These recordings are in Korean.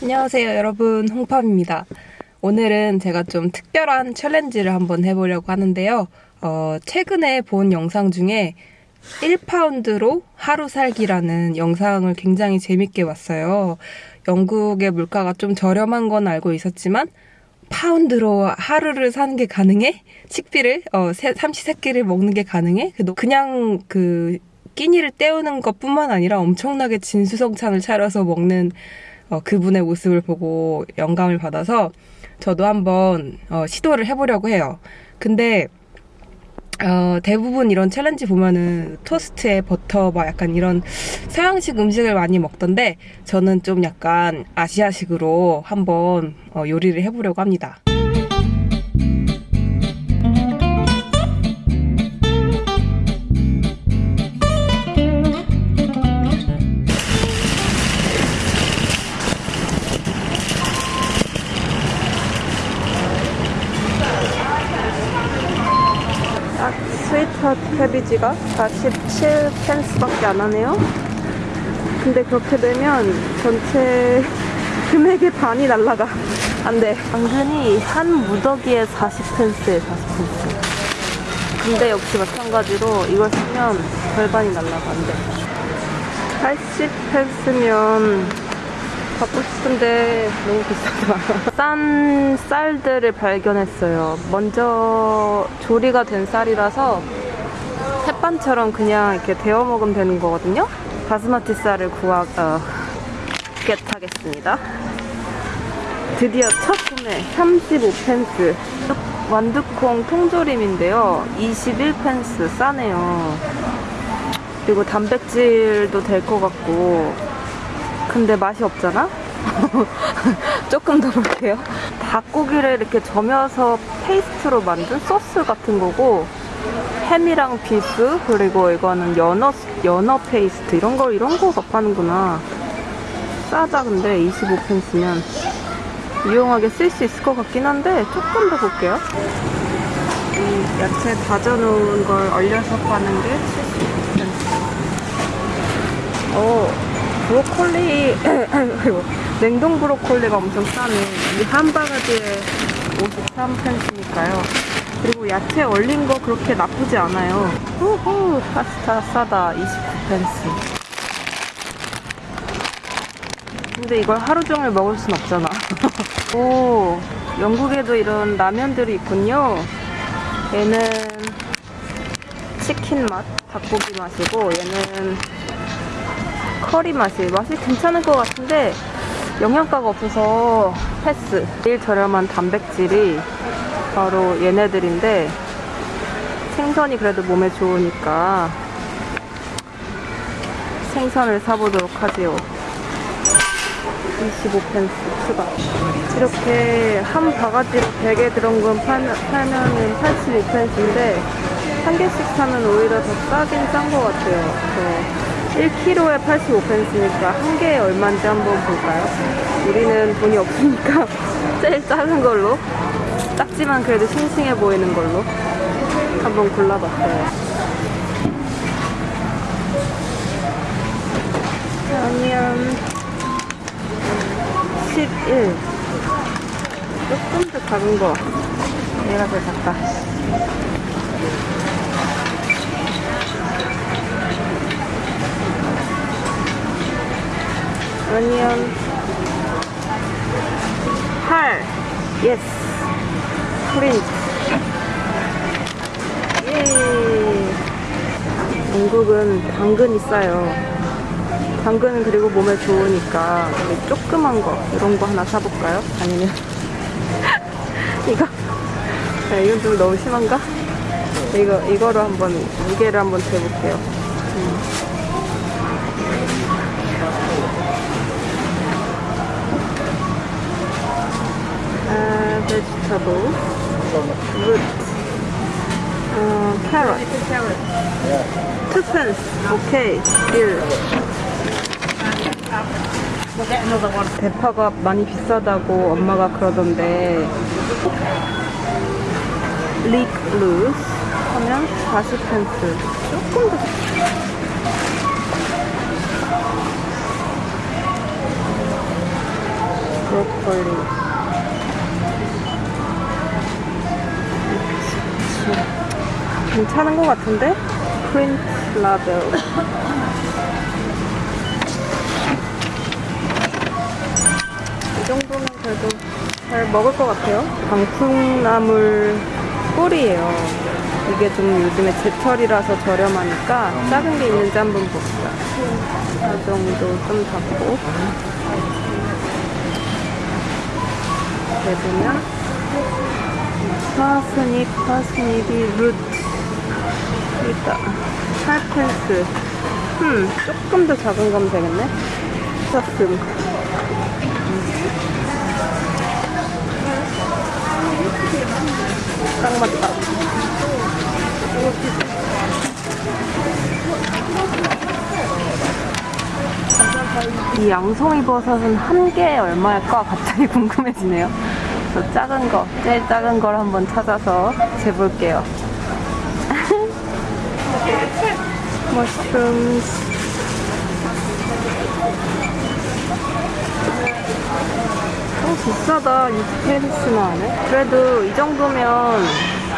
안녕하세요 여러분 홍팝입니다 오늘은 제가 좀 특별한 챌린지를 한번 해보려고 하는데요 어, 최근에 본 영상 중에 1파운드로 하루 살기라는 영상을 굉장히 재밌게 봤어요 영국의 물가가 좀 저렴한 건 알고 있었지만 파운드로 하루를 사는 게 가능해? 식비를 어, 세, 삼시세끼를 먹는 게 가능해? 그냥 그 끼니를 때우는 것뿐만 아니라 엄청나게 진수성찬을 차려서 먹는 어, 그분의 모습을 보고 영감을 받아서 저도 한번 어, 시도를 해보려고 해요. 근데 어, 대부분 이런 challenge 보면은 토스트에 버터 막 약간 이런 서양식 음식을 많이 먹던데 저는 좀 약간 아시아식으로 한번 어, 요리를 해보려고 합니다. 스위트 캐비지가 47펜스밖에 안 하네요. 근데 그렇게 되면 전체 금액의 반이 날라가. 안 돼. 당근이 한 무더기에 40펜스에 40펜스. 근데 역시 마찬가지로 이걸 쓰면 절반이 날라가. 안 돼. 80펜스면 갖고 싶은데 너무 비싸다. 싼 쌀들을 발견했어요. 먼저 조리가 된 쌀이라서 햇반처럼 그냥 이렇게 데워 먹으면 되는 거거든요. 바스마티 쌀을 구하, 어, 겟하겠습니다. 드디어 첫 구매 35펜스 완두콩 통조림인데요. 21펜스 싸네요. 그리고 단백질도 될 것 같고 근데 맛이 없잖아? 조금 더 볼게요. 닭고기를 이렇게 점여서 페이스트로 만든 소스 같은 거고 햄이랑 beef 그리고 이거는 연어 연어 페이스트 이런 걸 이런 거 파는구나. 싸다 근데 25펜스면 유용하게 쓸 수 있을 것 같긴 한데 조금 더 볼게요. 이 야채 다져놓은 걸 얼려서 파는 게 75펜스. 오. 브로콜리 냉동 브로콜리가 엄청 싸네 이 한 바가지에 53펜스니까요 그리고 야채 얼린 거 그렇게 나쁘지 않아요. 후후 파스타 싸다 29펜스. 근데 이걸 하루 종일 먹을 순 없잖아. 오 영국에도 이런 라면들이 있군요. 얘는 치킨 맛 닭고기 맛이고 얘는 커리 맛이 맛이 괜찮을 것 같은데 영양가가 없어서 패스. 제일 저렴한 단백질이 바로 얘네들인데 생선이 그래도 몸에 좋으니까 생선을 사보도록 하지요. 25펜스 추가. 이렇게 한 바가지로 100에 들은 건 팔면, 팔면은 85펜스인데 한 개씩 사면 오히려 더 싸긴 싼 것 같아요. 1kg에 85펜스니까 한 개에 얼마인지 한번 볼까요? 우리는 돈이 없으니까 제일 작은 걸로 작지만 그래도 싱싱해 보이는 걸로 한번 골라봤어요. 아니면 11 조금 더 작은 거. 얘가 더 작다. 아니면 8 예스 프린트 예 영국은 당근이 싸요 당근은 그리고 몸에 좋으니까 조그만 거 이런 거 하나 사볼까요? 아니면 이거 야, 이건 좀 너무 심한가? 이거 이거로 한번 무게를 한번 재볼게요 음. vegetable, uh, carrot. Two pence. Okay, deal. 대파가 많이 비싸다고 엄마가 그러던데 leek loose 하면 40펜스 조금 더 브로콜리. 괜찮은 것 같은데? 프린트 라벨. 이 정도면 그래도 잘 먹을 것 같아요. 방풍나물 꿀이에요. 이게 좀 요즘에 제철이라서 저렴하니까 작은 게 있는지 한번 봅시다. 이 정도 좀 잡고 내보면 파스닉, 파스닉이 루트 있다. 살펜스 음, 조금 더 작은 거면 되겠네. 사슴 딱 맞다. 이 양송이 버섯은 한 개에 얼마일까 갑자기 궁금해지네요. 저 작은 거, 제일 작은 걸 한번 찾아서 재볼게요. 머쉬룸 어, 비싸다. 6페리스나 하네. 그래도 이 정도면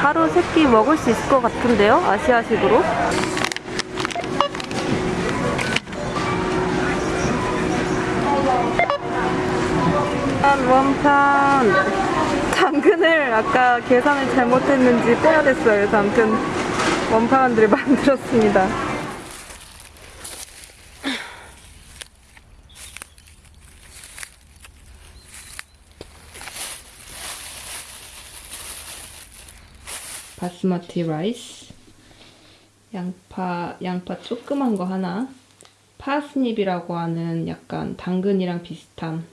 하루 세 끼 먹을 수 있을 것 같은데요? 아시아식으로? 한 원판 당근을 아까 계산을 잘못했는지 빼야 됐어요. 아무튼 원판들을 만들었습니다. 바스마티 라이스 양파 양파 조그만 거 하나 파스닙이라고 하는 약간 당근이랑 비슷한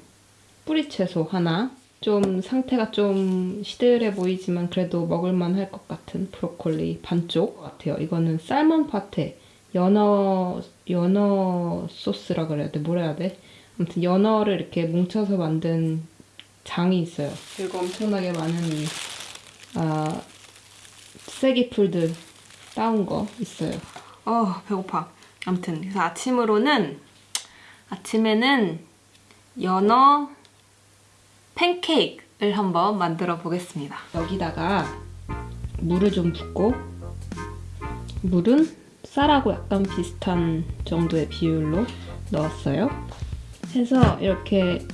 뿌리 채소 하나. 좀 상태가 좀 시들해 보이지만 그래도 먹을만 할 것 같은 브로콜리 반쪽 같아요. 이거는 살몬 파테 연어 연어 소스라 그래야 돼? 뭐라 해야 돼? 아무튼 연어를 이렇게 뭉쳐서 만든 장이 있어요. 그리고 엄청나게 많은 이 아, 쐐기풀들 따온 거 있어요. 어 배고파. 아무튼 그래서 아침으로는 아침에는 연어 팬케이크를 한번 만들어 보겠습니다. 여기다가 물을 좀 붓고 물은 쌀하고 약간 비슷한 정도의 비율로 넣었어요. 해서 이렇게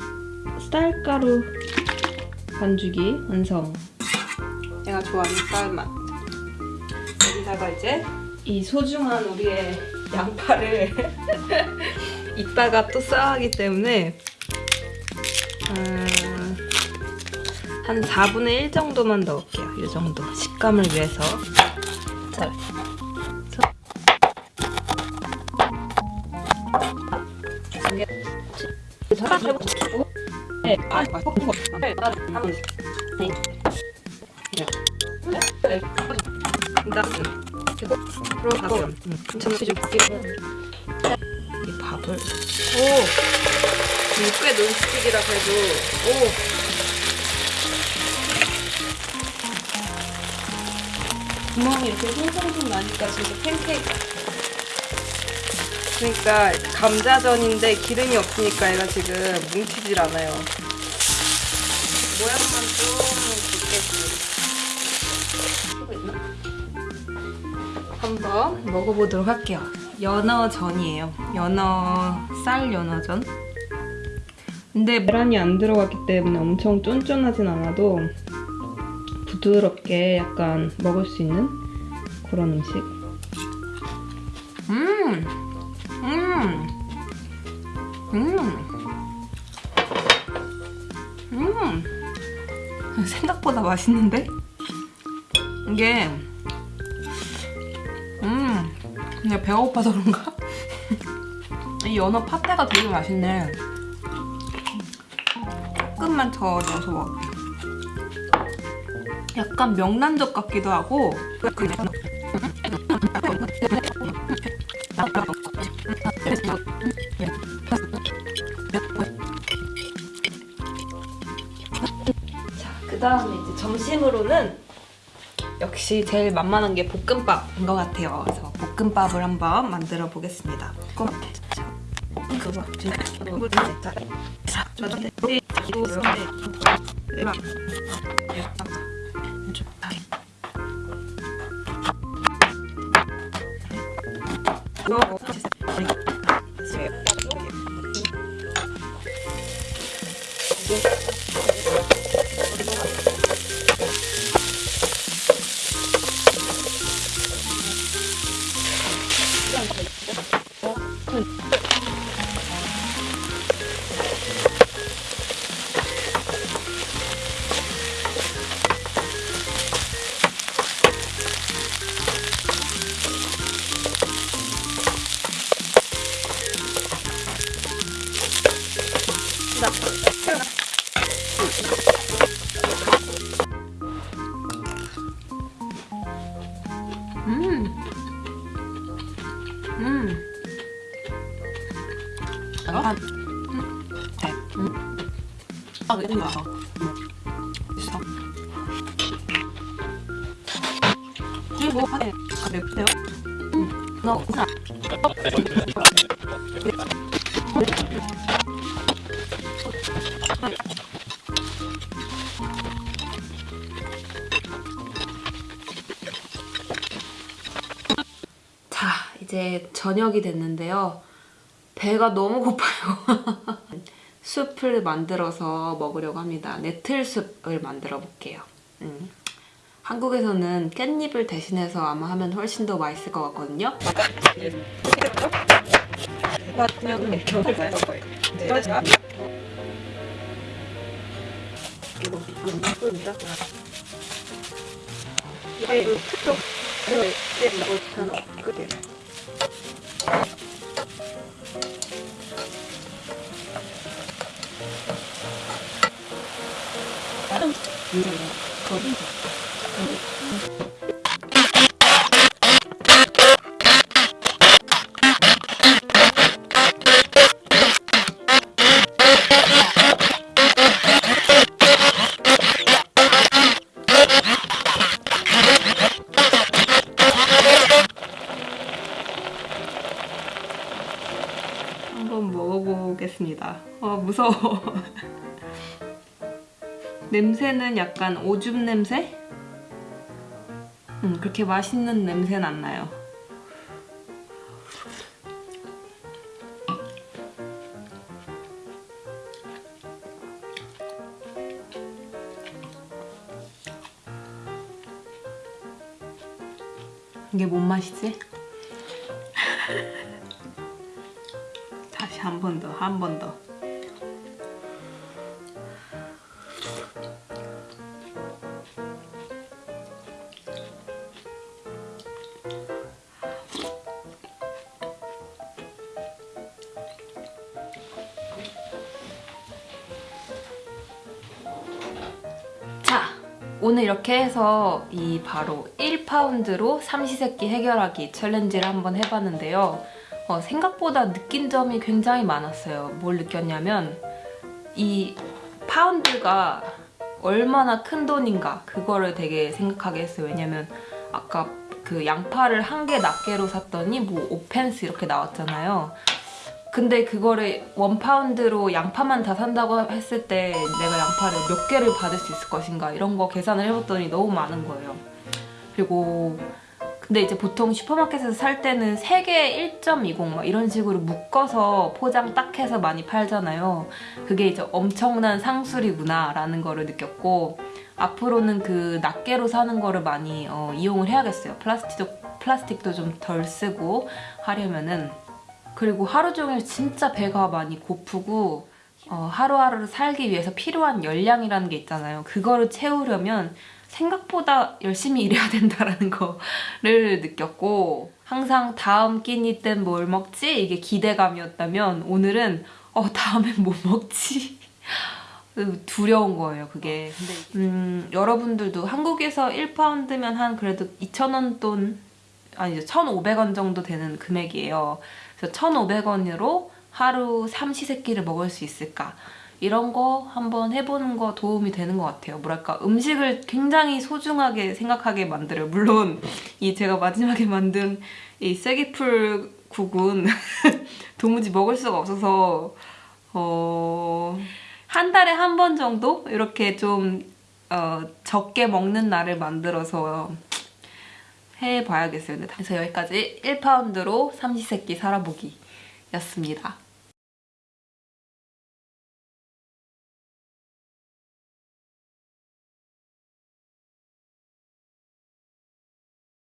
쌀가루 반죽이 완성. 내가 좋아하는 쌀맛. 여기다가 이제 이 소중한 우리의 양파를 이따가 또 써야 하기 때문에 음, 한 4분의 1 정도만 넣을게요. 이 정도 식감을 위해서. 자, 네, 계속 들어가고 잠시 좀 바뀌고 이 밥을? 오! 이게 꽤 논스틱이라 그래도. 오! 구멍이 이렇게 송송송 나니까 진짜 팬케이크 같아. 그러니까 감자전인데 기름이 없으니까 얘가 지금 뭉치질 않아요. 모양만 좀 한번 먹어보도록 할게요. 연어전이에요. 연어 쌀 연어전. 근데 계란이 안 들어갔기 때문에 엄청 쫀쫀하진 않아도 부드럽게 약간 먹을 수 있는 그런 음식. 음, 음, 음, 음. 생각보다 맛있는데? 이게 음 그냥 배고파서 그런가? 이 연어 파테가 되게 맛있네 조금만 더 넣어서 먹을게 약간 명란젓 같기도 하고 자, 그 다음에 이제 점심으로는 역시 제일 만만한 게 볶음밥인 것 같아요. 볶음밥을 한번 만들어 보겠습니다. 자, 이제 저녁이 됐는데요. 배가 너무 고파요. 숲을 만들어서 먹으려고 합니다. 네틀숲을 만들어 볼게요. 음. 한국에서는 깻잎을 대신해서 아마 하면 훨씬 더 맛있을 것 같거든요. 한번 먹어보겠습니다. 아 무서워. 냄새는 약간 오줌 냄새? 음, 그렇게 맛있는 냄새는 안 나요. 이게 뭔 맛이지? 다시 한 번 더, 한 번 더. 오늘 이렇게 해서 이 바로 1파운드로 삼시세끼 해결하기 챌린지를 한번 해봤는데요. 어, 생각보다 느낀 점이 굉장히 많았어요. 뭘 느꼈냐면 이 파운드가 얼마나 큰 돈인가 그거를 되게 생각하게 했어요. 왜냐면 아까 그 양파를 한 개 낱개로 샀더니 뭐 5펜스 이렇게 나왔잖아요. 근데 그거를 원 파운드로 양파만 다 산다고 했을 때 내가 양파를 몇 개를 받을 수 있을 것인가 이런 거 계산을 해봤더니 너무 많은 거예요. 그리고 근데 이제 보통 슈퍼마켓에서 살 때는 3개에 1.20막 이런 식으로 묶어서 포장 딱 해서 많이 팔잖아요. 그게 이제 엄청난 상술이구나 라는 거를 느꼈고 앞으로는 그 낱개로 사는 거를 많이 어, 이용을 해야겠어요. 플라스틱도, 플라스틱도 좀 덜 쓰고 하려면은 그리고 하루 종일 진짜 배가 많이 고프고 어, 하루하루를 살기 위해서 필요한 열량이라는 게 있잖아요. 그거를 채우려면 생각보다 열심히 일해야 된다는 거를 느꼈고 항상 다음 끼니 땐 뭘 먹지? 이게 기대감이었다면 오늘은 어 다음엔 뭐 먹지? 두려운 거예요 그게 음, 여러분들도 한국에서 1파운드면 한 그래도 2,000원 돈 아니죠 1,500원 정도 되는 금액이에요 그래서 1,500원으로 하루 삼시세끼를 먹을 수 있을까 이런 거 한번 해보는 거 도움이 되는 것 같아요. 뭐랄까 음식을 굉장히 소중하게 생각하게 만들어요. 물론 이 제가 마지막에 만든 이 쐐기풀 국은 도무지 먹을 수가 없어서 어, 한 달에 한 번 정도 이렇게 좀 어, 적게 먹는 날을 만들어서 해봐야겠어요. 그래서 여기까지 1파운드로 삼시세끼 살아보기 였습니다.